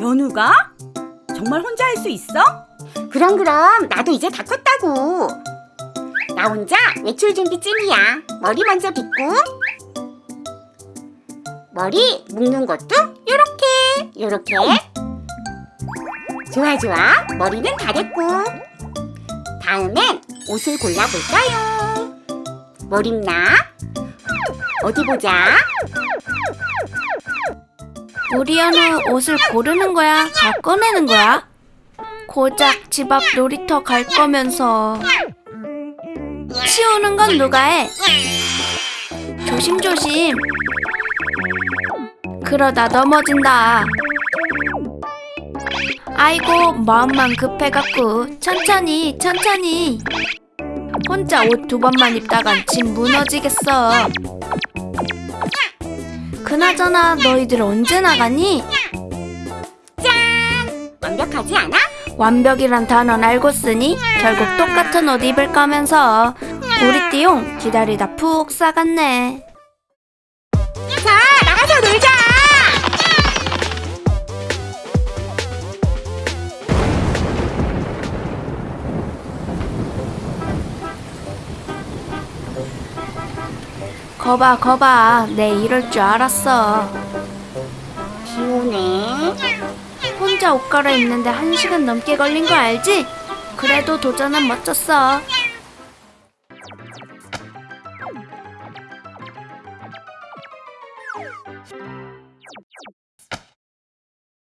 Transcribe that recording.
연우가? 정말 혼자 할 수 있어? 그럼 그럼 나도 이제 다 컸다고. 나 혼자 외출 준비 쯤이야. 머리 먼저 빗고 머리 묶는 것도 요렇게 요렇게. 좋아 좋아. 머리는 다 됐고. 다음엔 옷을 골라볼까요? 뭘 입나? 어디 보자. 우리 연우 옷을 고르는 거야? 다 꺼내는 거야? 고작 집 앞 놀이터 갈 거면서 치우는 건 누가 해? 조심조심 그러다 넘어진다 아이고 마음만 급해갖고 천천히 천천히 혼자 옷 두 번만 입다간 집 무너지겠어 그나저나 너희들 언제 나가니? 완벽하지 않아? 완벽이란 단어는 알고 쓰니 결국 똑같은 옷 입을 거면서 우리 띠용 기다리다 푹 싸갔네. 자, 나가서 놀자. 거봐 거봐. 내 이럴 줄 알았어. 비오네 혼자 옷 갈아입는데 한 시간 넘게 걸린 거 알지? 그래도 도전은 멋졌어.